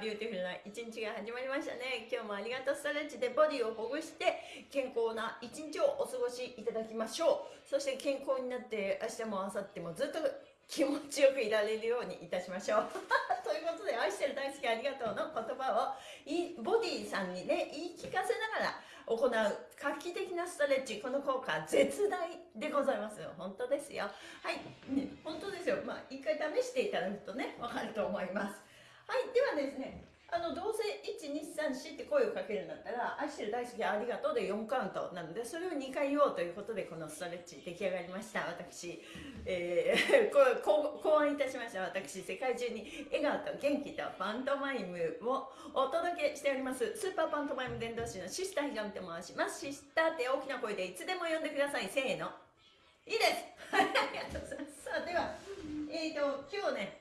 ビューティフルな一日が始まりましたね。今日もありがとうストレッチでボディをほぐして健康な一日をお過ごしいただきましょう。そして健康になって明日も明後日もずっと気持ちよくいられるようにいたしましょう。ということで愛してる大好きありがとうの言葉をボディさんにね言い聞かせながら行う画期的なストレッチこの効果絶大でございますよ。本当ですよ。はい、ね、本当ですよ。まあ一回試していただくとねわかると思います。はいではですねあのどうせ1234って声をかけるんだったら愛してる大好きありがとうで4カウントなのでそれを2回言おうということでこのストレッチ出来上がりました。私、えー、こ考案いたしました。私世界中に笑顔と元気とパントマイムをお届けしております。スーパーパントマイム伝道師のシスターひがみと申します。シスターって大きな声でいつでも呼んでください。せーの。いいです。ありがとうございます。さあではえっ、ー、と今日ね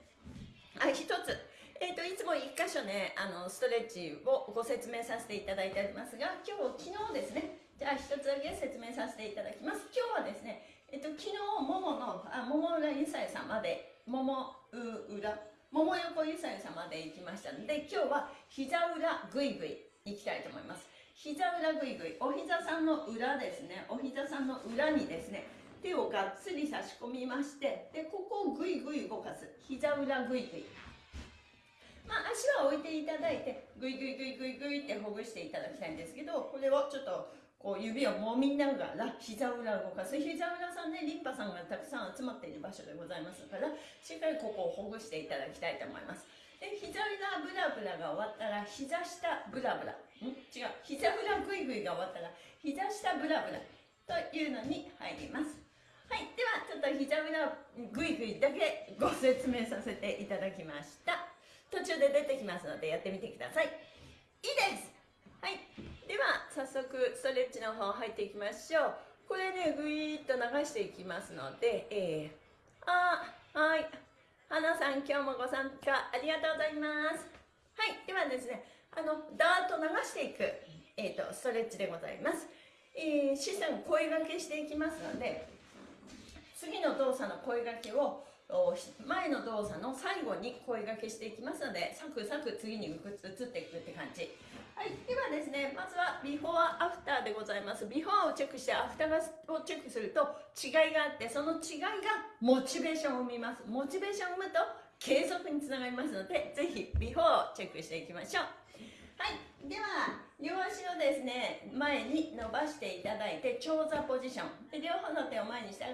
あ一つ。えーと、いつも1箇所ねあのストレッチをご説明させていただいておりますが今日昨日ですね。じゃあ1つだけ説明させていただきます。今日はですね、えーと、昨日もものあ桃浦ゆさゆさんまで桃裏桃横ゆさゆさんまで行きましたので今日は膝裏ぐいぐい行きたいと思います。膝裏ぐいぐいお膝さんの裏ですね。お膝さんの裏にですね手をがっつり差し込みましてでここをぐいぐい動かす。膝裏ぐいぐい。まあ、足は置いていただいてグイグイグイグイグイってほぐしていただきたいんですけどこれをちょっとこう指を揉みながら膝裏を動かす。膝裏さんねリンパさんがたくさん集まっている場所でございますからしっかりここをほぐしていただきたいと思います。で膝裏ブラブラが終わったら膝下ブラブラ。ん？違う。膝裏グイグイが終わったら膝下ブラブラというのに入ります。はいではちょっと膝裏グイグイだけご説明させていただきました。途中で出てきますのでやってみてください。いいです。はい。では早速ストレッチの方入っていきましょう。これねぐいーっと流していきますのでえー、あはい。花さん今日もご参加ありがとうございます。はい。ではですねあのダーッと流していく、えーと、ストレッチでございます、えー、資産声がけしていきますので次の動作の声がけを前の動作の最後に声がけしていきますのでサクサク次に移っていくって感じ。はいではですねまずはビフォーアフターでございます。ビフォーをチェックしてアフターをチェックすると違いがあってその違いがモチベーションを生みます。モチベーションを生むと継続につながりますのでぜひビフォーをチェックしていきましょう。はいでは両足をですね前に伸ばしていただいて長座ポジション。で両方の手を前にした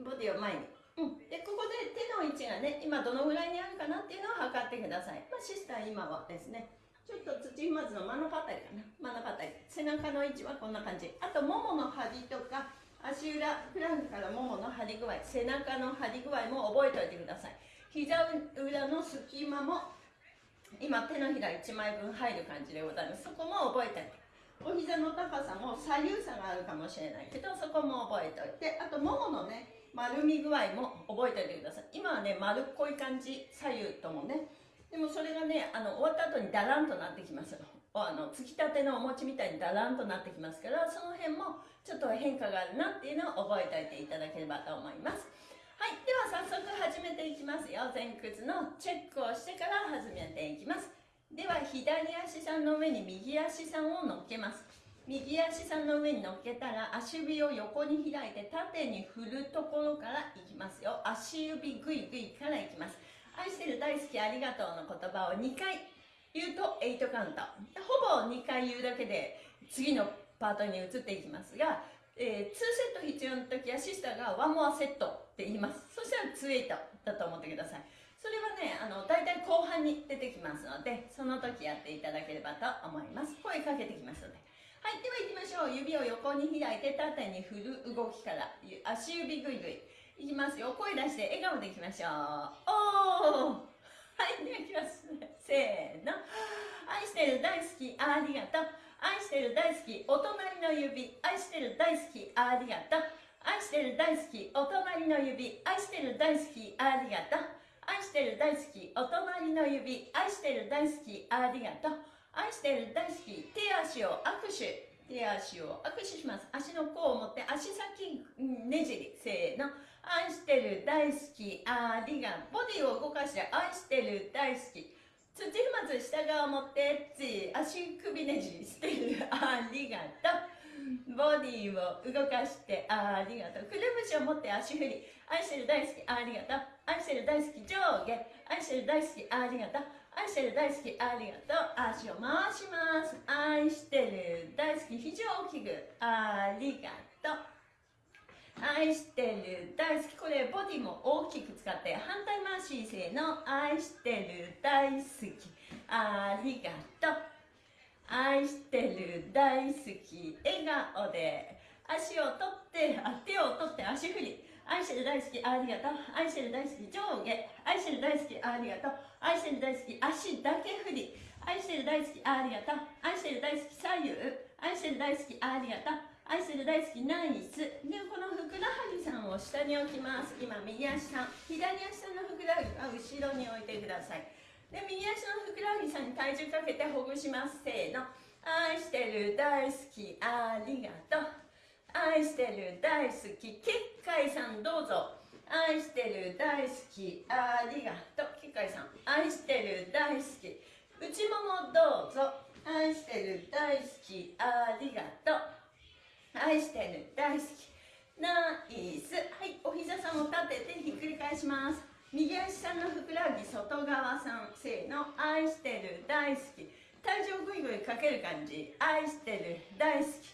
ボディを前に。うん、でここで手の位置がね今どのぐらいにあるかなっていうのを測ってください、まあ、シスター今はですねちょっと土踏まずの真ん中あたりかな。真ん中あたり。背中の位置はこんな感じ。あとももの張りとか足裏フランクからももの張り具合背中の張り具合も覚えておいてください。膝裏の隙間も今手のひら1枚分入る感じでございます。そこも覚えておいて。お膝の高さも左右差があるかもしれないけどそこも覚えておいて。あともものね丸み具合も覚えておいてください。今はね丸っこい感じ左右ともね。でもそれがねあの終わった後にダランとなってきますあのつきたてのお餅みたいにダランとなってきますからその辺もちょっと変化があるなっていうのを覚えておいていただければと思います。はいでは早速始めていきますよ。前屈のチェックをしてから始めていきます。では左足さんの上に右足さんを乗っけます。右足さんの上に乗っけたら足指を横に開いて縦に振るところからいきますよ。足指グイグイからいきます。愛してる大好きありがとうの言葉を2回言うと8カウント。ほぼ2回言うだけで次のパートに移っていきますが、えー、2セット必要な時はシスターが1モアセットって言います。そしたら2エイトだと思ってください。それはねあの大体後半に出てきますのでその時やっていただければと思います。声かけてきますので。はいでは行きましょう。指を横に開いて縦に振る動きから。足指ぐいぐい。いきますよ。声出して笑顔でいきましょう。おー。はいでは行きますせーの。愛してる大好きありがとう。愛してる大好きお隣の指。愛してる大好きありがとう。愛してる大好きお隣の指。愛してる大好きありがとう。愛してる大好きお隣の指。愛してる大好きありがとう。愛してる大好き手足を握手。手足を握手します。足の甲を持って足先ねじりせーの。愛してる大好きありがボディを動かして愛してる大好き。土踏まず下側を持って足首ねじりしてる。ありがとう。ボディを動かしてありがとう。くるぶしを持って足振り愛してる大好きありがとう。愛してる大好き上下。愛してる大好きありがとう。愛してる大好きありがとう。足を回します。愛してる大好き肘を大きくありがとう。愛してる大好きこれボディも大きく使って反対回しせーの。愛してる大好き。ありがとう。愛してる大好き笑顔で。足を取ってあ手を取って足振り。愛してる大好きありがとう。愛してる大好き上下。愛してる大好きありがとう。愛してる大好き足だけ振り。愛してる大好きありがとう。愛してる大好き左右。愛してる大好きありがとう。愛する大好きナイス。でこのふくらはぎさんを下に置きます。今右足さん。左足さんのふくらはぎは後ろに置いてください。で右足のふくらはぎさんに体重かけてほぐします。せーの。愛してる大好きありがとう。愛してる大好き。結界さんどうぞ。愛してる大好き。ありがとう。結界さん。愛してる大好き。内ももどうぞ。愛してる大好き。ありがとう。愛してる大好き。ナイス。はいお膝さんを立ててひっくり返します。右足さんのふくらはぎ外側さん。せーの。愛してる大好き。体重ぐいぐいかける感じ。愛してる大好き。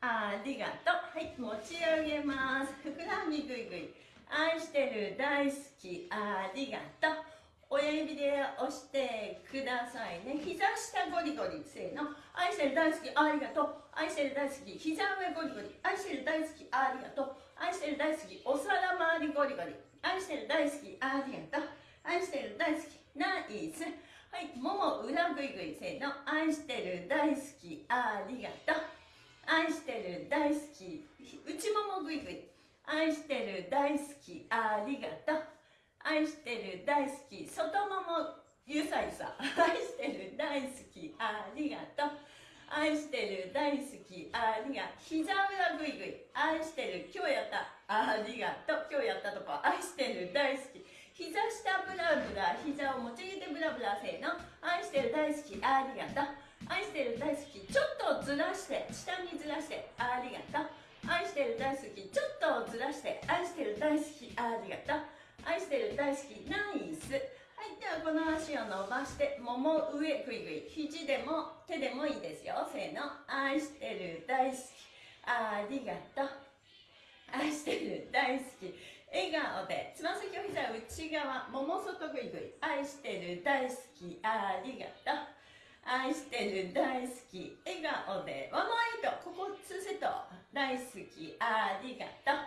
ありがとう。はい持ち上げます。ふくらはぎぐいぐい。愛してる大好きありがとう。親指で押してくださいね。膝下ゴリゴリせーの。愛してる大好きありがとう。愛してる大好き膝上ゴリゴリ。愛してる大好きありがとう。愛してる大好きお皿周りゴリゴリ。愛してる大好きありがとう。愛してる大好きナイス。はいもも裏ぐいぐいせーの。愛してる大好きありがとう。愛してる大好き。内ももぐいぐい。愛してる大好きありがとう。愛してる大好き外ももゆさゆさ。愛してる大好きありがとう。愛してる大好きありがとう。膝裏ぐいぐい愛してる今日やった。ありがとう。今日やったとこ愛してる大好き。膝下ブラブラ膝を持ち上げてブラブラせーの。愛してる大好きありがとう。愛してる大好きちょっとずらして下にずらしてありがとう。愛してる大好きちょっとずらして愛してる大好きありがとう。愛してる大好きナイス。はいではこの足を伸ばしてもも上ぐいぐい肘でも手でもいいですよ。せーの。愛してる大好きありがとう。愛してる大好き。笑顔でつま先を膝内側もも外ぐいぐい。愛してる大好きありがとう。愛してる大好き笑顔でワンマイトここ2セット。大好きありがとう。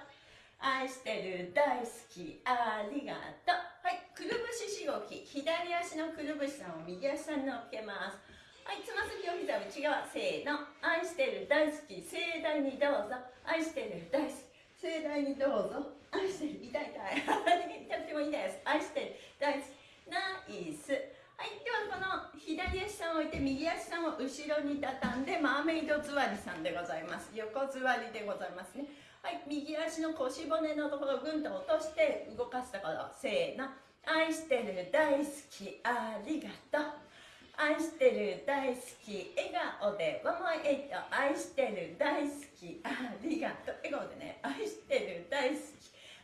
愛してる大好きありがとう。はいくるぶししごき左足のくるぶしさんを右足さんに乗っけます。はいつま先を膝内側せーの。愛してる大好き盛大にどうぞ。愛してる大好き盛大にどうぞ。愛してる痛い痛い。痛くてもいいです。愛してる大好きナイス。はいではこの左足さんを置いて右足さんを後ろに畳んでマーメイド座りさんでございます。横座りでございますね。はい右足の腰骨のところをぐんと落として動かすところせーの。愛してる大好きありがとう。愛してる大好き笑顔でワンマイエイト。愛してる大好きありがとう。笑顔でね。愛してる大好き。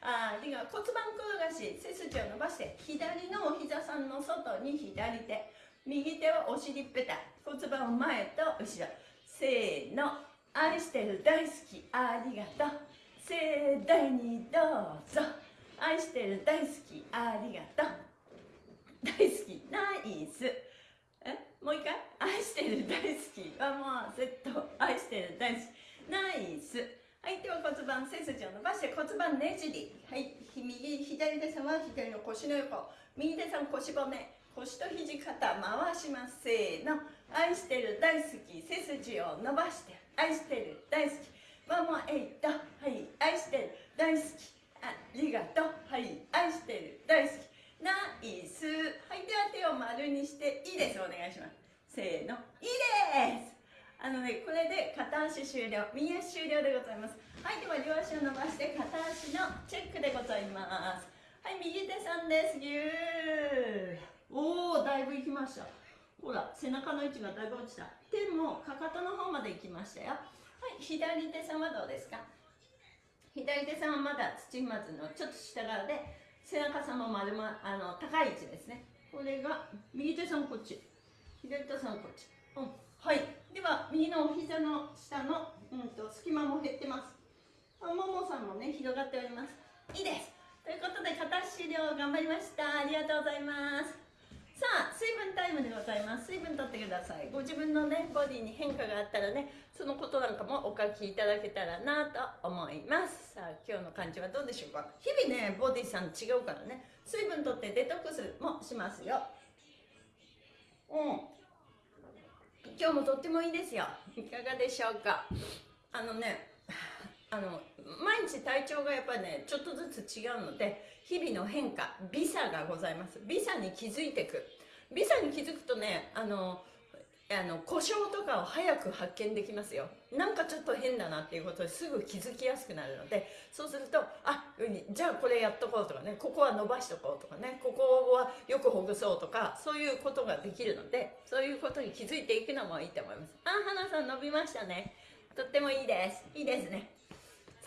ありが骨盤転がし背筋を伸ばして左のお膝さんの外に左手。右手はお尻ペタ骨盤を前と後ろ。せーの。愛してる大好きありがとう。盛大にどうぞ。愛してる大好きありがとう。大好きナイス。え？もう一回？愛してる大好き。はもうセット愛してる大好き。骨盤背筋を伸ばして骨盤ねじり。はい。右左手さんは左の腰の横。右手さん腰骨。腰と肘肩回します。せーの。愛してる大好き背筋を伸ばして。愛してる大好き。ママエイトはい。愛してる大好き。ありがとう。はい。愛してる大好き。ナイス。はい。では手を丸にしていいです。お願いします。せーの。いいです。あのねこれで片足終了。右足終了でございます。はいでは両足を伸ばして片足のチェックでございます。はい右手さんです。ぎゅー。おおだいぶいきました。ほら背中の位置がだいぶ落ちた。手もかかとの方まで行きましたよ。はい左手さんはどうですか？左手さんはまだ土踏まずのちょっと下側で背中さんも丸まあの高い位置ですね。これが右手さんこっち。左手さんこっち、うん、はい。では右のお膝の下の、うんと、隙間も減ってます。ももさんもね広がっております。いいです。ということで片足量頑張りました。ありがとうございます。さあ水分タイムでございます。水分とってください。ご自分のねボディに変化があったらねそのことなんかもお書きいただけたらなと思います。さあ今日の感じはどうでしょうか。日々ねボディさん違うからね。水分とってデトックスもしますよ。うん。今日もとってもいいですよ。いかがでしょうか。あのねあの毎日体調がやっぱりねちょっとずつ違うので日々の変化微差がございます。微差に気づいていく。微差に気づくとねあのあの故障とかを早く発見できますよ。なんかちょっと変だなっていうことですぐ気づきやすくなるのでそうするとあじゃあこれやっとこうとかねここは伸ばしとこうとかねここはよくほぐそうとかそういうことができるのでそういうことに気づいていくのもいいと思います。あ花さん伸びましたね。とってもいいです。いいですね。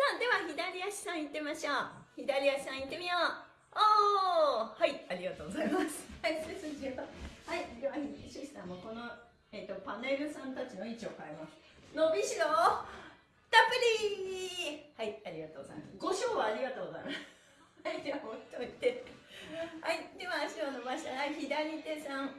あでは左足さん行ってみましょう。左足さん行ってみよう。おーはいありがとうございます。はい背筋をはいではシスターもこのえーと、パネルさんたちの位置を変えます。伸びしろたっぷり。はいありがとうございます。ご賞はありがとうございます。はいじゃあ置いといてはいでは足を伸ばしたら左手さん。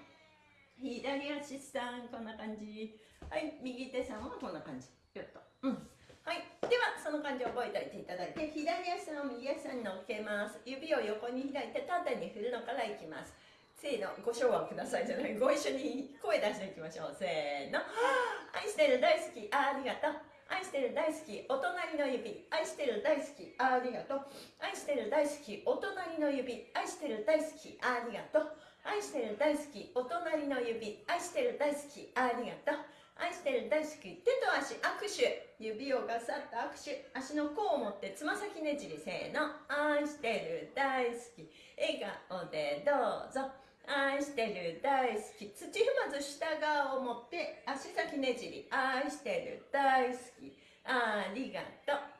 左足さん。こんな感じ。はい右手さんはこんな感じ。よっと。うん。はい。ではその感じを覚えておいていただいて左足さんを右足に乗っけます指を横に開いて縦に振るのからいきますせーの、ご唱和くださいじゃない、ご一緒に声出していきましょう。せーの。愛してる、大好き、ありがとう。愛してる、大好き、お隣の指。愛してる、大好き、ありがとう。愛してる、大好き、お隣の指。愛してる、大好き、ありがとう。愛してる、大好き、お隣の指。愛してる、大好き、ありがとう。愛してる大好き。手と足握手。指をガサッと握手。足の甲を持ってつま先ねじり。せーの。愛してる大好き。笑顔でどうぞ。愛してる大好き。土踏まず下側を持って足先ねじり。愛してる大好き。ありがとう。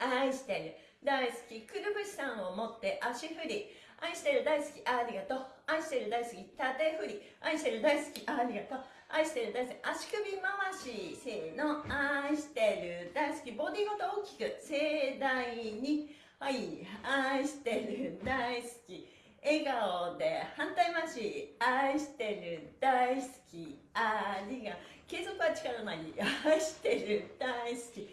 愛してる。大好きくるぶしさんを持って足振り。愛してる大好きありがとう。愛してる大好き縦振り。愛してる大好きありがとう。愛してる大好き足首回しせーの。愛してる大好きボディごと大きく盛大に。はい。愛してる大好き笑顔で反対回し。愛してる大好きありが継続は力なり愛してる大好き。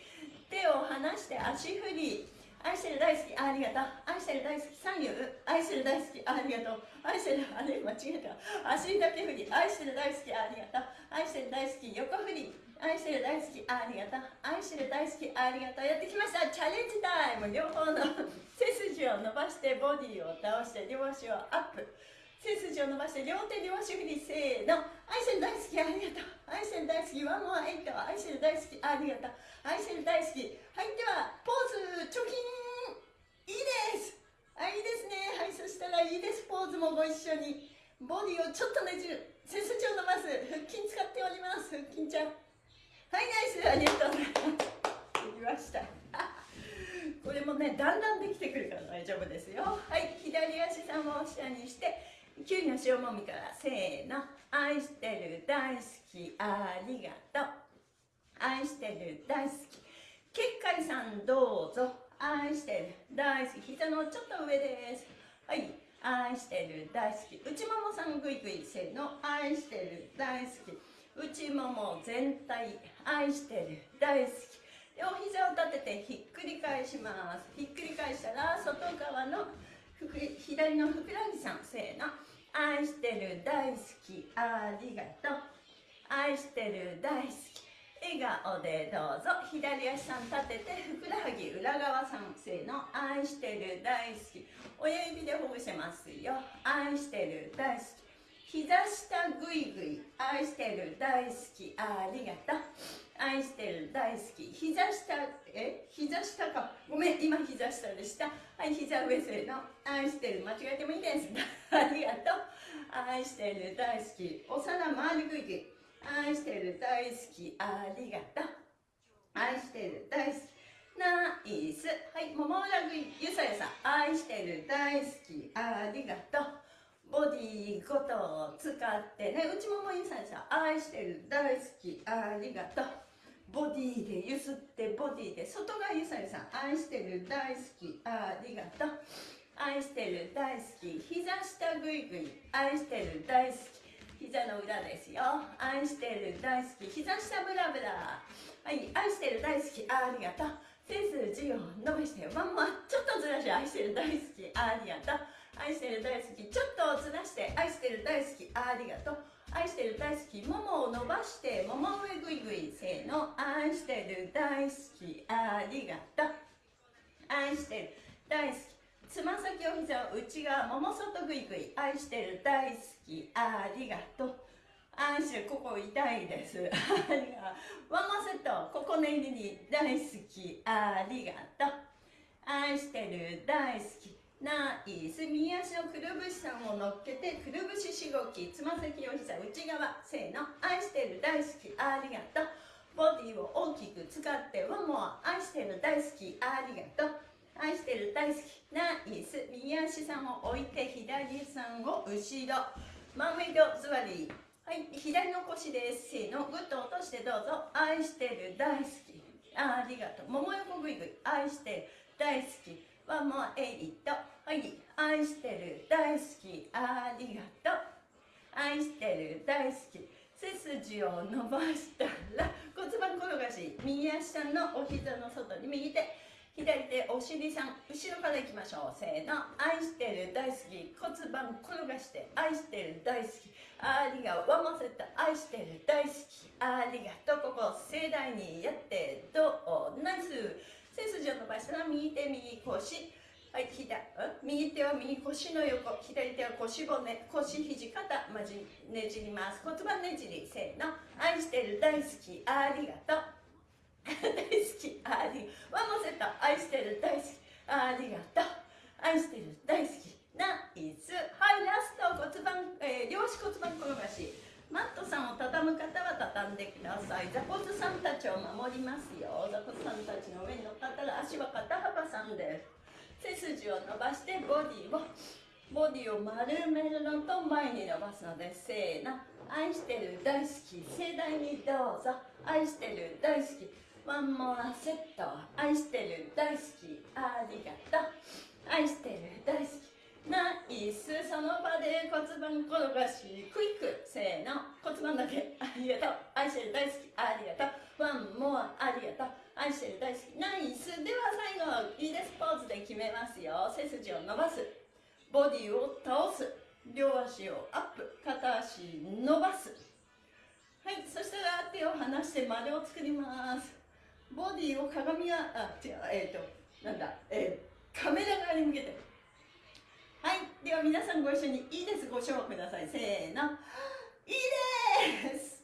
手を離して足振り。愛してる大好きありがとう。愛してる大好き左右愛してる大好きありがとう。愛してるあれ間違えた。足だけ振り。愛してる大好きありがとう。愛してる大好き横振り。愛してる大好きありがとう。愛してる大好きありがとう。やってきました。チャレンジタイム。両方の背筋を伸ばしてボディを倒して両足をアップ。背筋を伸ばして両手両足振りせーの。愛してる大好きありがとう。愛してる大好きワンモアエイト。愛してる大好きありがとう。愛してる大好き。はいではポーズ貯金いいです。あいいですね。はいそしたらいいです。ポーズもご一緒に。ボディをちょっとねじる。背筋を伸ばす。腹筋使っております。腹筋ちゃん。はいナイス。ありがとうございます。できました。これもねだんだんできてくるから大丈夫ですよ。はい左足さんを下にして。急に塩もみからせーの。愛してる大好きありがとう。愛してる大好き。結界さんどうぞ。愛してる大好き。膝のちょっと上です。はい。愛してる大好き。内ももさんぐいぐいせーの。愛してる大好き。内もも全体。愛してる大好き。両膝を立ててひっくり返します。ひっくり返したら外側の左のふくらはぎさんせーの。愛してる大好きありがとう。愛してる大好き。笑顔でどうぞ。左足さん立ててふくらはぎ裏側さんせーの。愛してる大好き。親指でほぐせますよ。愛してる大好き。膝下ぐいぐい愛してる大好き。ありがとう。愛してる大好き。膝下え？膝下か。ごめん。今膝下でした。はい膝上せの。愛してる。間違えてもいいです。ありがとう。愛してる大好き。お皿回りぐいぐい愛してる大好き。ありがとう。愛してる大好き。ナイス。はい桃裏ぐいゆさゆさ。愛してる大好き。ありがとう。ボディごとを使って。ね内ももゆさゆさ愛してる。大好き。ありがとう。ボディでゆすってボディで。外側ゆさゆさん愛してる。大好き。ありがとう。愛してる。大好き。膝下ぐいぐい。愛してる。大好き。膝の裏ですよ。愛してる。大好き。膝下ブラブラ。はい。愛してる。大好き。ありがとう。背筋を伸ばして。ワンワンちょっとずらし。愛してる。大好き。ありがとう。愛してる大好きちょっとずらして愛してる大好きありがとう。愛してる大好きももを伸ばしてもも上ぐいぐいせーの。愛してる大好きありがとう。愛してる大好き。つま先お膝を内側もも外ぐいぐい。愛してる大好きありがとう。愛してるここ痛いです。ありがワンマセットここね入りに大好きありがとう。愛してる大好きナイス右足のくるぶしさんを乗っけてくるぶししごきつま先お膝内側せーの愛してる大好きありがとう。ボディを大きく使ってワンモア愛してる大好きありがとう。愛してる大好きナイス右足さんを置いて左さんを後ろ。真上戸座り。はい左の腰です。せーのグッと落としてどうぞ。愛してる大好き。ありがとう。もも横ぐいぐい。愛してる大好き。ワンモアエイトはい愛してる。大好き。ありがとう愛してる。大好き。背筋を伸ばしたら骨盤転がし右足さんのお膝の外に右手左手お尻さん後ろからいきましょうせーの愛してる大好き骨盤転がして愛してる。大好き。ありがワンモセット愛してる大好きありがとう。ここ盛大にやってどう？ナイス背筋を伸ばしたら右手右腰はい左。右手は右腰の横。左手は腰骨腰肘肩まじねじります。骨盤ねじり。せーの。愛してる大好き。ありがとう。大好きありワンモセット愛してる大好き。ありがとう。愛してる大好き。ナイス。はいラスト骨盤、えー、両足骨盤転がし。マットさんを畳む方は畳んでください。座骨さんたちを守りますよ。座骨さんたちの上に乗っかったら足は肩幅さんです。背筋を伸ばしてボディをボディを丸めるのと前に伸ばすのでせーの。愛してる大好き。盛大にどうぞ。愛してる大好き。ワンモアセット。愛してる大好き。ありがとう。愛してる大好き。ナイス。その場で骨盤転がし。クイック。せーの。骨盤だけ。ありがとう。愛してる大好き。ありがとう。ワンモア。ありがとう。愛してる大好き。ナイス。では最後いいですポーズで決めますよ。背筋を伸ばす。ボディを倒す。両足をアップ。片足伸ばす。はい。そしたら手を離して丸を作ります。ボディを鏡があ違うえっ、ー、となんだえー、カメラ側に向けて。はい。では皆さんご一緒にいいです。ご唱ください。せーの。いいです。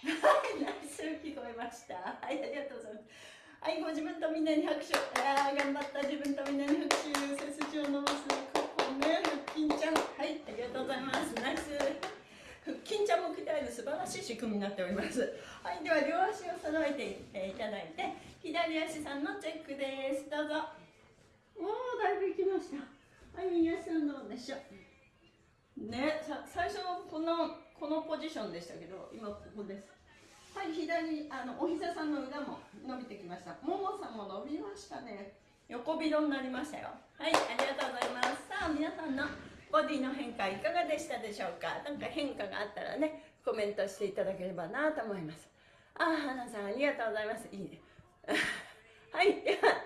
はいナイス聞こえました。はいありがとうございます。はいご自分とみんなに拍手。あ頑張った。自分とみんなに拍手。背筋を伸ばすここね腹筋ちゃん。はいありがとうございます。ナイス。腹筋ちゃんも鍛える素晴らしい仕組みになっております。はいでは両足を揃えていただいて左足さんのチェックです。どうぞ。おおだいぶいきました。はい右足さんどうでしょう。ねさ最初このこのポジションでしたけど今ここです。はい左あのお膝さんの裏も伸びてきました。ももさんも伸びましたね。横広になりましたよ。はいありがとうございます。さあ皆さんのボディの変化いかがでしたでしょうか？何か変化があったらねコメントしていただければなと思います。あ花さんありがとうございます。いいね。はいでは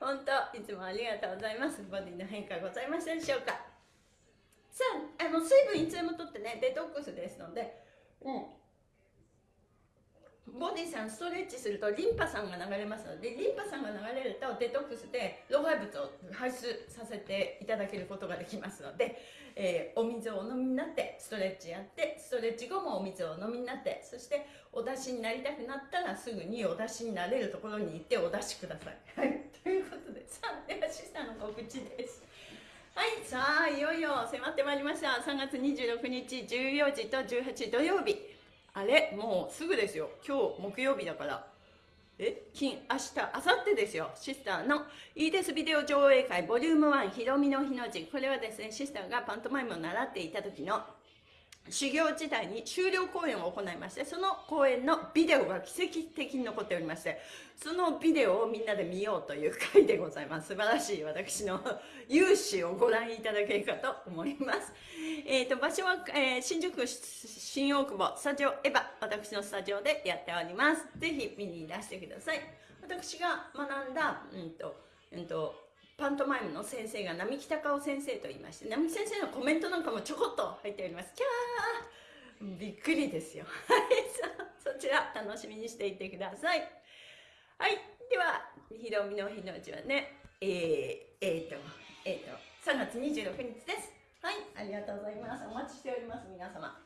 本当いつもありがとうございます。ボディの変化ございましたでしょうか？さああの水分いつでもとってねデトックスですので、うん、ボディさんストレッチするとリンパ酸が流れますのでリンパ酸が流れるとデトックスで老廃物を排出させていただけることができますので、えー、お水をお飲みになってストレッチやってストレッチ後もお水をお飲みになってそしてお出しになりたくなったらすぐにお出しになれるところに行ってお出しください。はい、ということでさあではシスターの告知です。はいさあいよいよ迫ってまいりました。3月26日14時と18時土曜日。あれもうすぐですよ。今日木曜日だから。え？金明日明後日ですよ。シスターのいいですビデオ上映会 vol。1ひろみの日の字。これはですねシスターがパントマイムを習っていた時の修行時代に終了公演を行いましてその公演のビデオが奇跡的に残っておりましてそのビデオをみんなで見ようという回でございます。素晴らしい私の勇姿をご覧いただけるかと思います。えーと、場所は、えー、新宿新大久保スタジオエヴァ私のスタジオでやっております。ぜひ見にいらしてください。私が学んだうんとうんとパントマイムの先生が並木隆夫先生と言いまして並木先生のコメントなんかもちょこっと入っております。キャー！びっくりですよ。はいそちら楽しみにしていてください。はいではひろみの日の字はねえー、えー、とえー、と3月26日です。はいありがとうございます。お待ちしております皆様。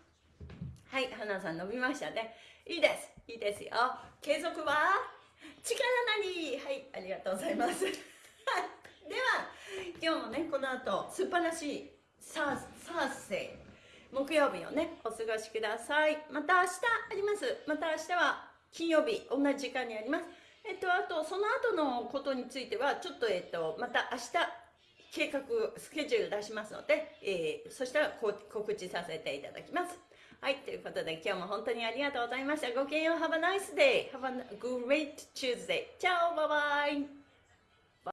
はい花さん伸びましたね。いいです。いいですよ。継続は力なり。はいありがとうございます。は いでは今日もねこの後素晴らしいサーサーセイ木曜日をねお過ごしくださいまた明日ありますまた明日は金曜日同じ時間にありますえっとあとその後のことについてはちょっとえっとまた明日計画スケジュール出しますので、えー、そしたら告知させていただきますはい、ということで今日も本当にありがとうございました。ごきげんよう。Have a nice day. Have a great Tuesday. チャオバイバイ